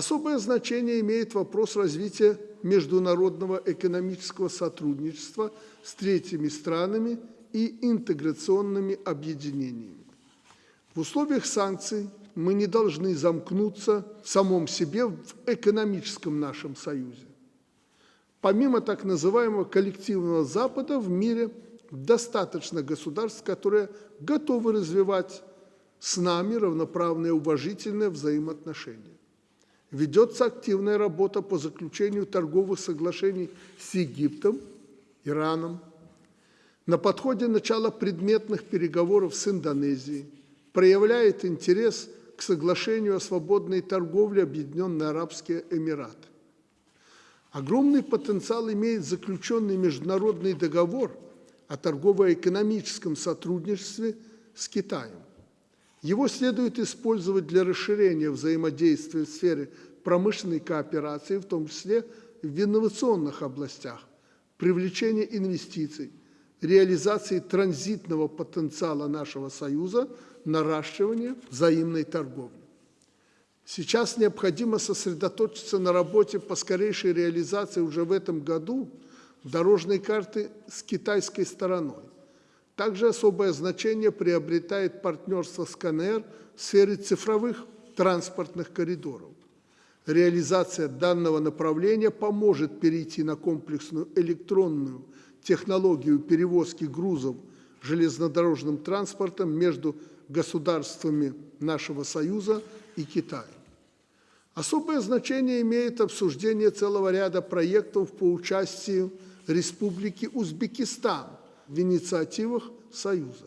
Особое значение имеет вопрос развития международного экономического сотрудничества с третьими странами и интеграционными объединениями. В условиях санкций мы не должны замкнуться в самом себе в экономическом нашем союзе. Помимо так называемого коллективного Запада в мире достаточно государств, которые готовы развивать с нами равноправные уважительные взаимоотношения. Ведется активная работа по заключению торговых соглашений с Египтом, Ираном. На подходе начала предметных переговоров с Индонезией проявляет интерес к соглашению о свободной торговле Объединенные Арабские Эмираты. Огромный потенциал имеет заключенный международный договор о торгово-экономическом сотрудничестве с Китаем. Его следует использовать для расширения взаимодействия в сфере промышленной кооперации, в том числе в инновационных областях, привлечения инвестиций, реализации транзитного потенциала нашего Союза, наращивания взаимной торговли. Сейчас необходимо сосредоточиться на работе по скорейшей реализации уже в этом году дорожной карты с китайской стороной. Также особое значение приобретает партнерство с КНР в сфере цифровых транспортных коридоров. Реализация данного направления поможет перейти на комплексную электронную технологию перевозки грузов железнодорожным транспортом между государствами нашего Союза и Китаем. Особое значение имеет обсуждение целого ряда проектов по участию Республики Узбекистан в инициативах Союза.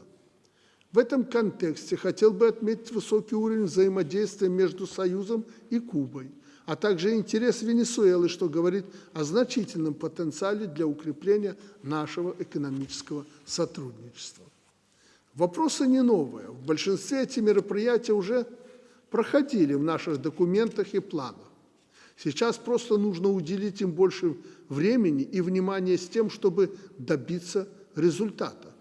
В этом контексте хотел бы отметить высокий уровень взаимодействия между Союзом и Кубой, а также интерес Венесуэлы, что говорит о значительном потенциале для укрепления нашего экономического сотрудничества. Вопросы не новые. В большинстве эти мероприятия уже проходили в наших документах и планах. Сейчас просто нужно уделить им больше времени и внимания с тем, чтобы добиться результата.